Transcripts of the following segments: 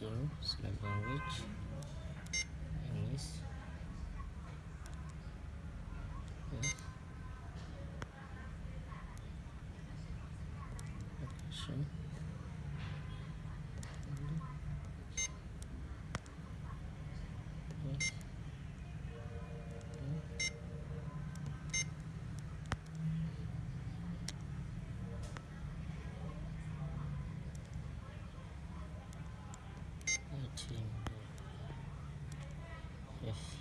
zero select language. English. Yes location yes yes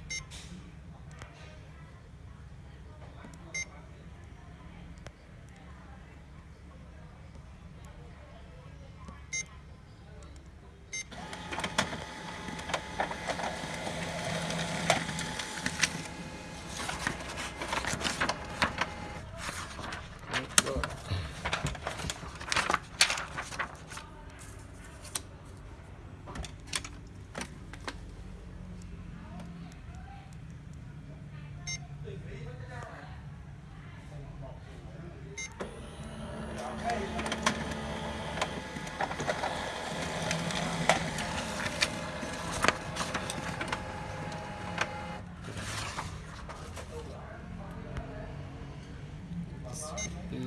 be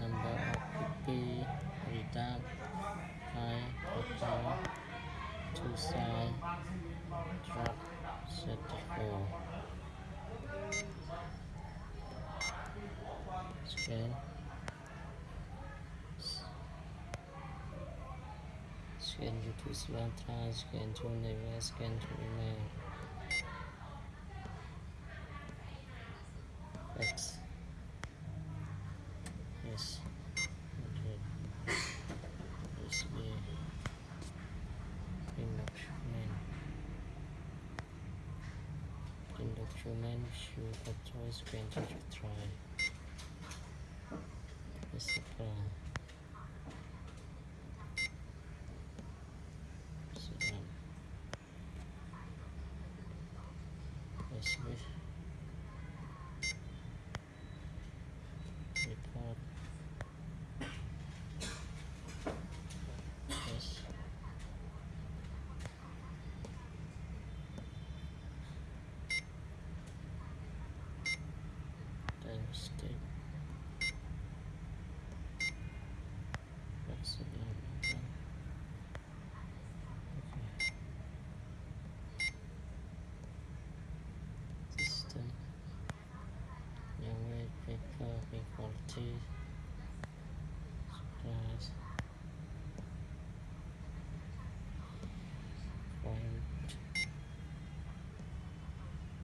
number of PP reduct high total two side drop 34 scan to scan to scan to remain X. Yes. Okay. Document show the choice granted to try. This apply so um, this it up